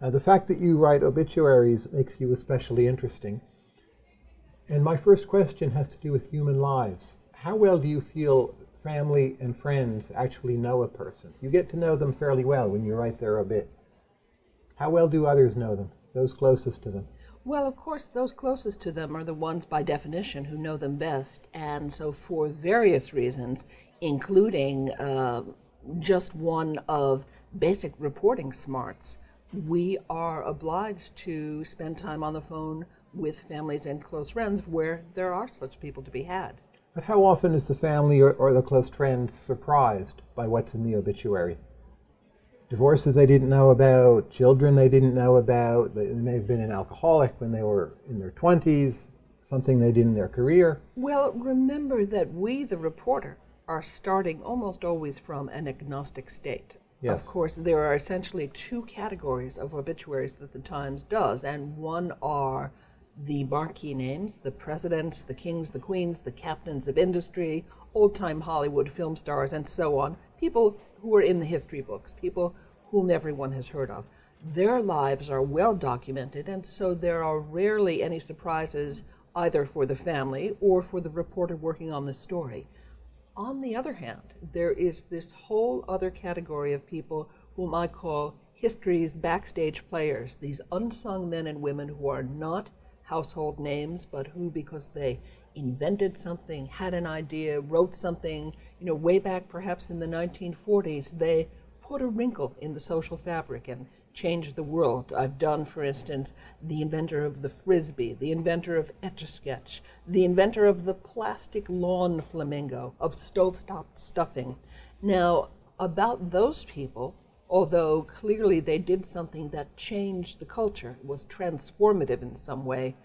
Uh, the fact that you write obituaries makes you especially interesting. And my first question has to do with human lives. How well do you feel family and friends actually know a person? You get to know them fairly well when you write their obit. How well do others know them, those closest to them? Well, of course, those closest to them are the ones by definition who know them best. And so, for various reasons, including uh, just one of basic reporting smarts, we are obliged to spend time on the phone with families and close friends where there are such people to be had. But how often is the family or, or the close friend surprised by what's in the obituary? Divorces they didn't know about, children they didn't know about, they may have been an alcoholic when they were in their 20s, something they did in their career. Well, remember that we, the reporter, are starting almost always from an agnostic state. Yes. Of course, there are essentially two categories of obituaries that the Times does, and one are the marquee names, the presidents, the kings, the queens, the captains of industry, old time Hollywood film stars, and so on. People who are in the history books, people whom everyone has heard of. Their lives are well documented, and so there are rarely any surprises either for the family or for the reporter working on the story. On the other hand, there is this whole other category of people whom I call history's backstage players, these unsung men and women who are not household names, but who, because they invented something, had an idea, wrote something, you know, way back perhaps in the 1940s, they put a wrinkle in the social fabric and changed the world. I've done, for instance, the inventor of the frisbee, the inventor of Etch-a-Sketch, the inventor of the plastic lawn flamingo, of stovetop stuffing. Now, about those people, although clearly they did something that changed the culture, was transformative in some way,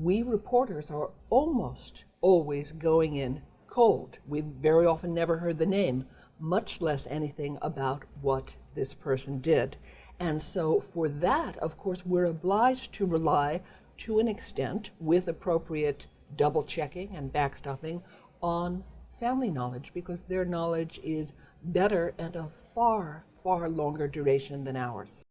we reporters are almost always going in cold. We've very often never heard the name, much less anything about what this person did. And so, for that, of course, we're obliged to rely to an extent, with appropriate double checking and backstopping, on family knowledge because their knowledge is better and of far, far longer duration than ours.